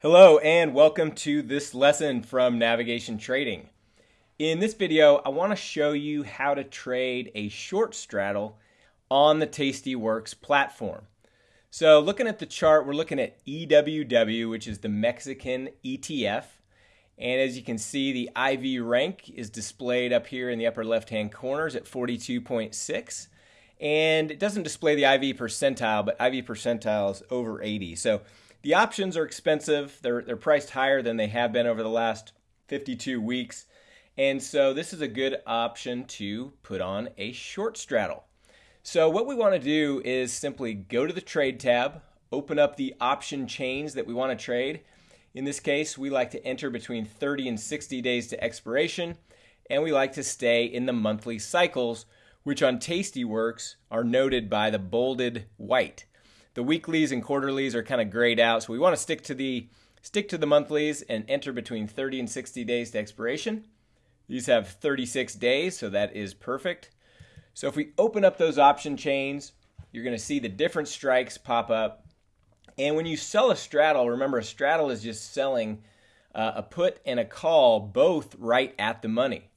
Hello and welcome to this lesson from Navigation Trading. In this video, I want to show you how to trade a short straddle on the Tastyworks platform. So looking at the chart, we're looking at EWW, which is the Mexican ETF. And as you can see, the IV rank is displayed up here in the upper left-hand corners at 42.6. And it doesn't display the IV percentile, but IV percentile is over 80. So the options are expensive. They're, they're priced higher than they have been over the last 52 weeks. And so this is a good option to put on a short straddle. So what we want to do is simply go to the trade tab, open up the option chains that we want to trade. In this case, we like to enter between 30 and 60 days to expiration, and we like to stay in the monthly cycles, which on Tastyworks are noted by the bolded white. The weeklies and quarterlies are kind of grayed out, so we want to stick to the stick to the monthlies and enter between 30 and 60 days to expiration. These have 36 days, so that is perfect. So if we open up those option chains, you're going to see the different strikes pop up. And when you sell a straddle, remember a straddle is just selling uh, a put and a call both right at the money.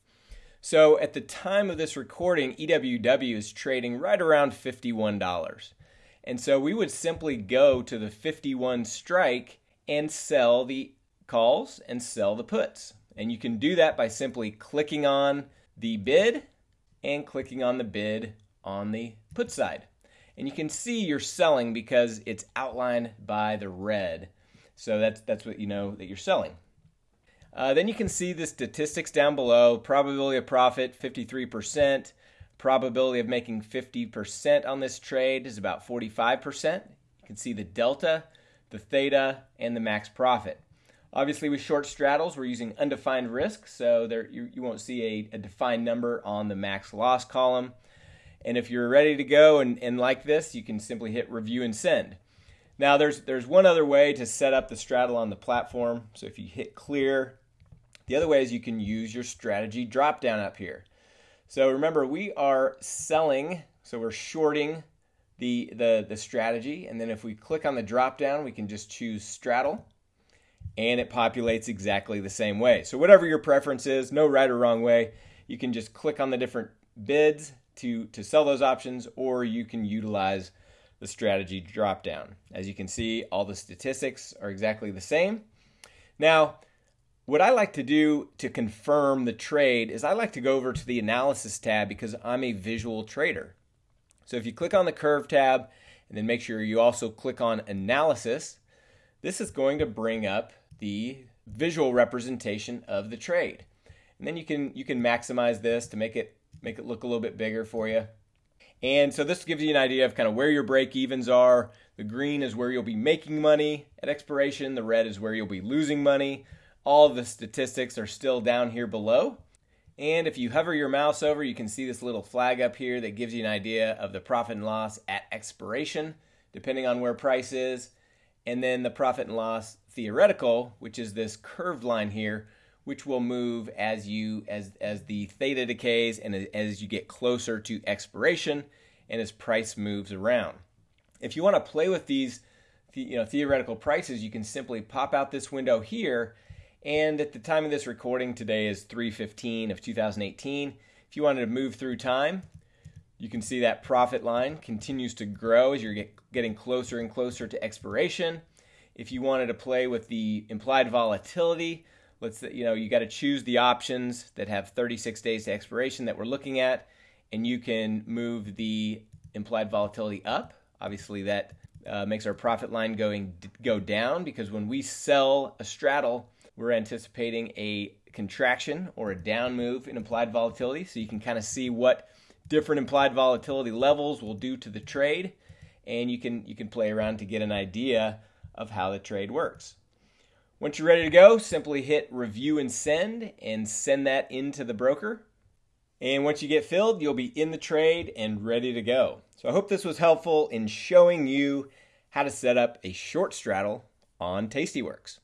So at the time of this recording, EWW is trading right around $51. And so we would simply go to the 51 strike and sell the calls and sell the puts. And you can do that by simply clicking on the bid and clicking on the bid on the put side. And you can see you're selling because it's outlined by the red. So that's, that's what you know that you're selling. Uh, then you can see the statistics down below. Probability of profit, 53%. Probability of making 50% on this trade is about 45%. You can see the delta, the theta, and the max profit. Obviously, with short straddles, we're using undefined risk, so there you, you won't see a, a defined number on the max loss column. And if you're ready to go and, and like this, you can simply hit review and send. Now, there's, there's one other way to set up the straddle on the platform. So if you hit clear, the other way is you can use your strategy drop down up here. So remember, we are selling, so we're shorting the, the, the strategy. And then if we click on the drop down, we can just choose straddle and it populates exactly the same way. So whatever your preference is, no right or wrong way, you can just click on the different bids to, to sell those options, or you can utilize the strategy drop down. As you can see, all the statistics are exactly the same. Now, what I like to do to confirm the trade is I like to go over to the analysis tab because I'm a visual trader. So if you click on the curve tab and then make sure you also click on analysis, this is going to bring up the visual representation of the trade. And then you can you can maximize this to make it make it look a little bit bigger for you. And so this gives you an idea of kind of where your break evens are. The green is where you'll be making money at expiration, the red is where you'll be losing money. All the statistics are still down here below. And if you hover your mouse over, you can see this little flag up here that gives you an idea of the profit and loss at expiration, depending on where price is. And then the profit and loss theoretical, which is this curved line here, which will move as you as as the theta decays and as you get closer to expiration and as price moves around. If you want to play with these you know theoretical prices, you can simply pop out this window here and at the time of this recording, today is 315 of 2018. If you wanted to move through time, you can see that profit line continues to grow as you're get, getting closer and closer to expiration. If you wanted to play with the implied volatility, let's you know you got to choose the options that have 36 days to expiration that we're looking at, and you can move the implied volatility up. Obviously, that uh, makes our profit line going go down because when we sell a straddle, we're anticipating a contraction or a down move in implied volatility. So you can kind of see what different implied volatility levels will do to the trade. And you can, you can play around to get an idea of how the trade works. Once you're ready to go, simply hit review and send and send that into the broker. And once you get filled, you'll be in the trade and ready to go. So I hope this was helpful in showing you how to set up a short straddle on Tastyworks.